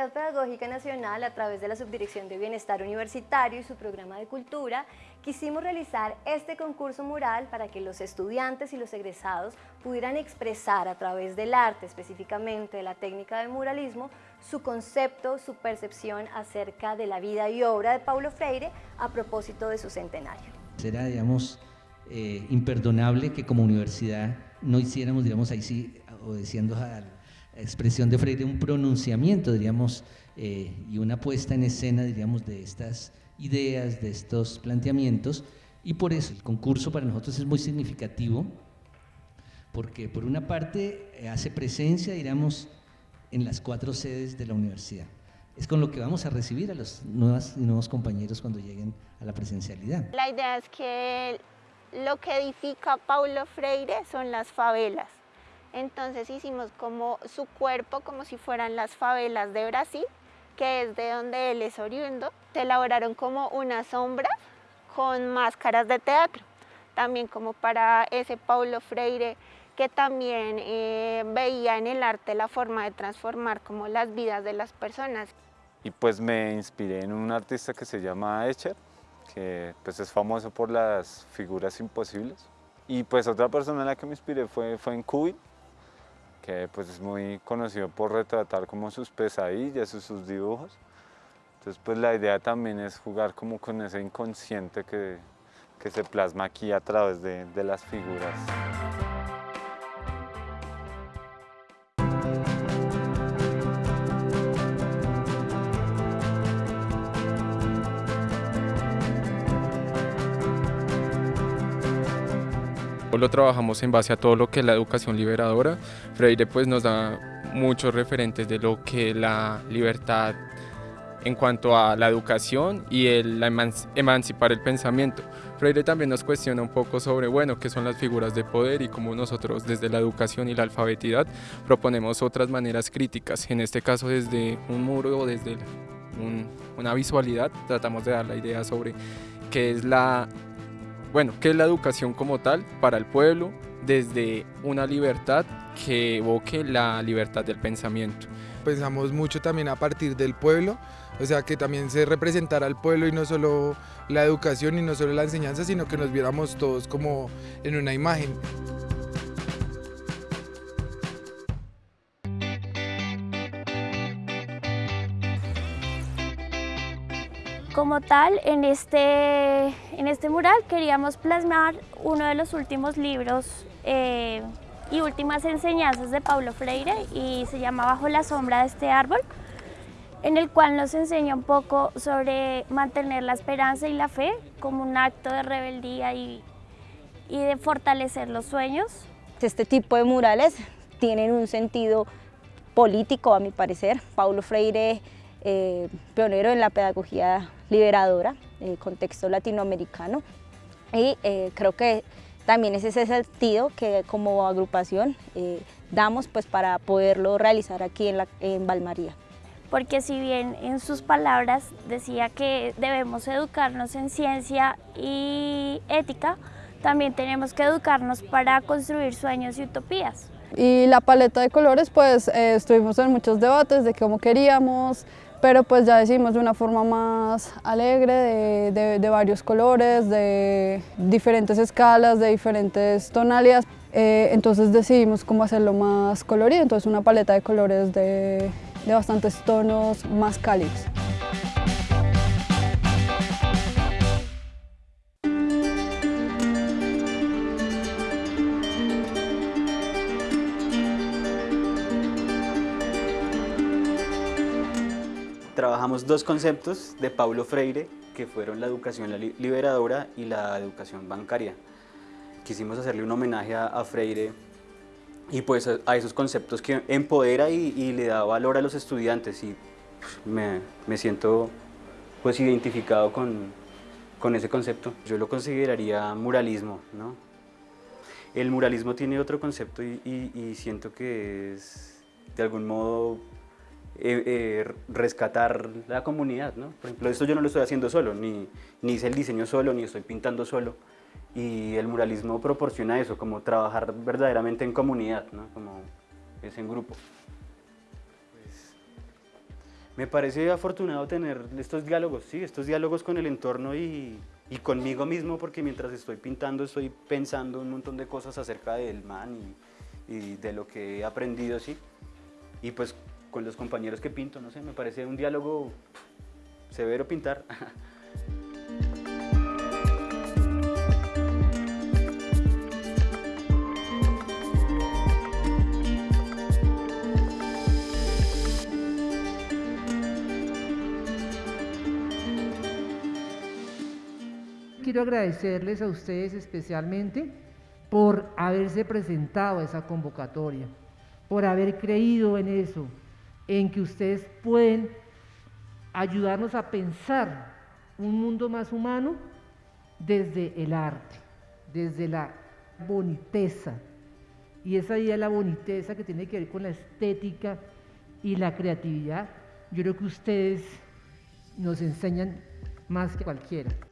Universidad Pedagógica Nacional, a través de la Subdirección de Bienestar Universitario y su programa de Cultura, quisimos realizar este concurso mural para que los estudiantes y los egresados pudieran expresar a través del arte, específicamente de la técnica del muralismo, su concepto, su percepción acerca de la vida y obra de Paulo Freire a propósito de su centenario. Será, digamos, eh, imperdonable que como universidad no hiciéramos, digamos, ahí sí, obedeciendo a la expresión de Freire, un pronunciamiento, diríamos, eh, y una puesta en escena, diríamos, de estas ideas, de estos planteamientos, y por eso el concurso para nosotros es muy significativo, porque por una parte eh, hace presencia, diríamos, en las cuatro sedes de la universidad. Es con lo que vamos a recibir a los nuevos y nuevos compañeros cuando lleguen a la presencialidad. La idea es que lo que edifica Paulo Freire son las favelas. Entonces hicimos como su cuerpo como si fueran las favelas de Brasil, que es de donde él es oriundo. Se elaboraron como unas sombras con máscaras de teatro, también como para ese Paulo Freire que también eh, veía en el arte la forma de transformar como las vidas de las personas. Y pues me inspiré en un artista que se llama Escher, que pues es famoso por las figuras imposibles. Y pues otra persona en la que me inspiré fue, fue en Kubi, que pues es muy conocido por retratar como sus pesadillas y sus dibujos. Entonces pues la idea también es jugar como con ese inconsciente que, que se plasma aquí a través de, de las figuras. Lo trabajamos en base a todo lo que es la educación liberadora. Freire pues nos da muchos referentes de lo que la libertad en cuanto a la educación y el emancipar el pensamiento. Freire también nos cuestiona un poco sobre, bueno, qué son las figuras de poder y cómo nosotros desde la educación y la alfabetidad proponemos otras maneras críticas, en este caso desde un muro o desde una visualidad, tratamos de dar la idea sobre qué es la bueno, ¿qué es la educación como tal para el pueblo desde una libertad que evoque la libertad del pensamiento? Pensamos mucho también a partir del pueblo, o sea, que también se representara al pueblo y no solo la educación y no solo la enseñanza, sino que nos viéramos todos como en una imagen. Como tal, en este, en este mural queríamos plasmar uno de los últimos libros eh, y últimas enseñanzas de Paulo Freire y se llama Bajo la sombra de este árbol, en el cual nos enseña un poco sobre mantener la esperanza y la fe como un acto de rebeldía y, y de fortalecer los sueños. Este tipo de murales tienen un sentido político, a mi parecer. Paulo Freire eh, pionero en la pedagogía liberadora, eh, contexto latinoamericano, y eh, creo que también es ese sentido que como agrupación damos pues, para poderlo realizar aquí en, la, en Valmaría. Porque si bien en sus palabras decía que debemos educarnos en ciencia y ética, también tenemos que educarnos para construir sueños y utopías. Y la paleta de colores, pues estuvimos en muchos debates de cómo queríamos, pero pues ya decidimos de una forma más alegre, de, varios colores, de diferentes escalas, de diferentes tonalidades. Eh, entonces decidimos cómo hacerlo más colorido, entonces una paleta de colores de, de bastantes tonos más cálidos. Trabajamos dos conceptos de Paulo Freire, que fueron la educación liberadora y la educación bancaria. Quisimos hacerle un homenaje a, Freire y pues a, esos conceptos que empodera y, le da valor a los estudiantes y me, me siento pues identificado con, con, ese concepto. Yo lo consideraría muralismo, ¿no? El muralismo tiene otro concepto y siento que es de algún modo eh, eh, rescatar la comunidad. ¿no? Por ejemplo, esto yo no lo estoy haciendo solo, ni, ni hice el diseño solo, ni estoy pintando solo. Y el muralismo proporciona eso, como trabajar verdaderamente en comunidad, ¿no? como es en grupo. Pues, Me parece afortunado tener estos diálogos, sí, estos diálogos con el entorno y, y conmigo mismo, porque mientras estoy pintando estoy pensando un montón de cosas acerca del man y, y de lo que he aprendido, sí. Y pues con los compañeros que pinto, no sé, me parece un diálogo severo pintar. Quiero agradecerles a ustedes especialmente por haberse presentado a esa convocatoria, por haber creído en eso, en que ustedes pueden ayudarnos a pensar un mundo más humano desde el arte, desde la boniteza. Y esa idea de la boniteza que tiene que ver con la estética y la creatividad, yo creo que ustedes nos enseñan más que cualquiera.